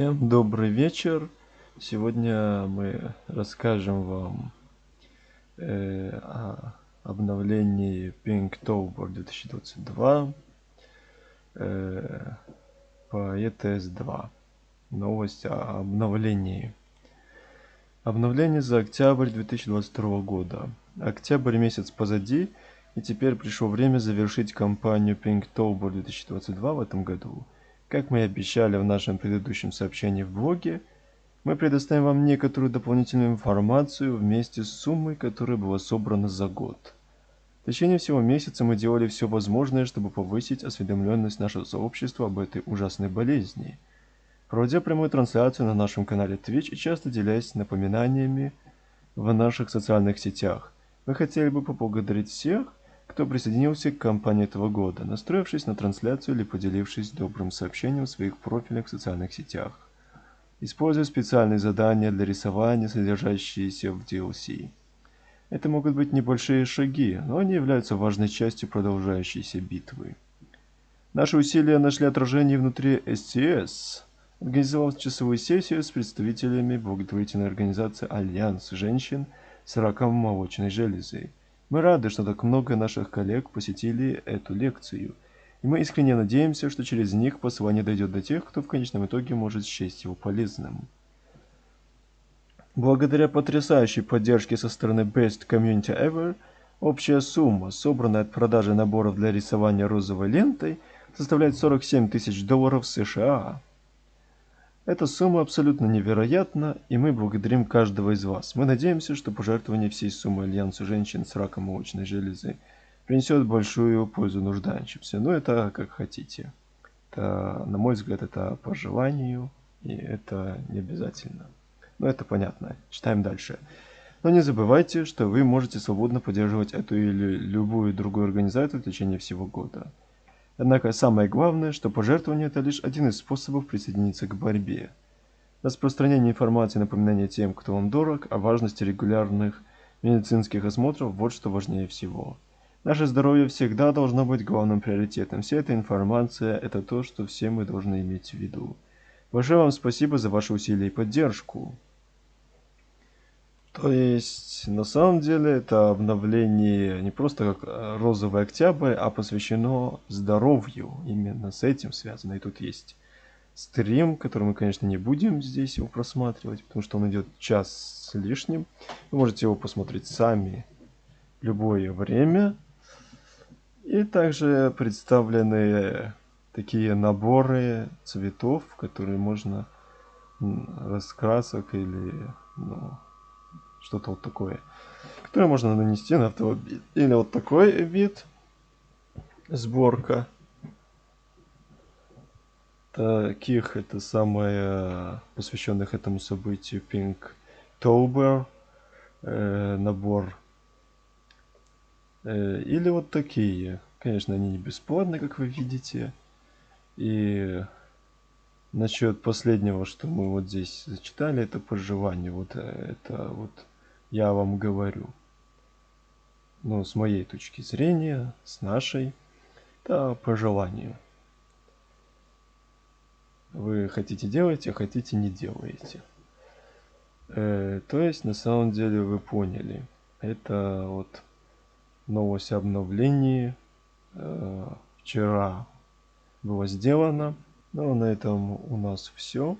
Всем добрый вечер. Сегодня мы расскажем вам э, о обновлении Pinktober 2022 э, по ETS 2. Новость о обновлении. Обновление за октябрь 2022 года. Октябрь месяц позади, и теперь пришло время завершить кампанию Pinktober 2022 в этом году. Как мы и обещали в нашем предыдущем сообщении в блоге, мы предоставим вам некоторую дополнительную информацию вместе с суммой, которая была собрана за год. В течение всего месяца мы делали все возможное, чтобы повысить осведомленность нашего сообщества об этой ужасной болезни, проводя прямую трансляцию на нашем канале Twitch и часто делясь напоминаниями в наших социальных сетях. Мы хотели бы поблагодарить всех, кто присоединился к кампании этого года, настроившись на трансляцию или поделившись добрым сообщением в своих профилях в социальных сетях. Используя специальные задания для рисования, содержащиеся в DLC. Это могут быть небольшие шаги, но они являются важной частью продолжающейся битвы. Наши усилия нашли отражение внутри STS, организовав часовую сессию с представителями благотворительной организации Альянс женщин с раком молочной железы, мы рады, что так много наших коллег посетили эту лекцию, и мы искренне надеемся, что через них послание дойдет до тех, кто в конечном итоге может счесть его полезным. Благодаря потрясающей поддержке со стороны Best Community Ever, общая сумма, собранная от продажи наборов для рисования розовой лентой, составляет 47 тысяч долларов США. Эта сумма абсолютно невероятна, и мы благодарим каждого из вас. Мы надеемся, что пожертвование всей суммы Альянсу женщин с раком молочной железы принесет большую пользу нуждающимся. Но это как хотите. Это, на мой взгляд, это по желанию, и это не обязательно. Но это понятно. Читаем дальше. Но не забывайте, что вы можете свободно поддерживать эту или любую другую организацию в течение всего года. Однако самое главное, что пожертвование – это лишь один из способов присоединиться к борьбе. Распространение информации и напоминание тем, кто вам дорог, о важности регулярных медицинских осмотров – вот что важнее всего. Наше здоровье всегда должно быть главным приоритетом. Вся эта информация – это то, что все мы должны иметь в виду. Большое вам спасибо за ваши усилия и поддержку. То есть, на самом деле, это обновление не просто как э, розовый октябрь, а посвящено здоровью. Именно с этим связано. И тут есть стрим, который мы, конечно, не будем здесь его просматривать, потому что он идет час с лишним. Вы можете его посмотреть сами любое время. И также представлены такие наборы цветов, которые можно раскрасок или ну, что-то вот такое, которое можно нанести на автомобиль. Или вот такой вид, сборка. Таких это самое посвященных этому событию Pink Tober э, набор. Э, или вот такие. Конечно, они не бесплатны, как вы видите. И насчет последнего, что мы вот здесь зачитали, это пожелание. Вот э, это вот я вам говорю. Ну, с моей точки зрения, с нашей, да, по желанию. Вы хотите делаете, а хотите не делаете. Э, то есть, на самом деле, вы поняли. Это вот новость обновлений. Э, вчера было сделано. Ну, на этом у нас все.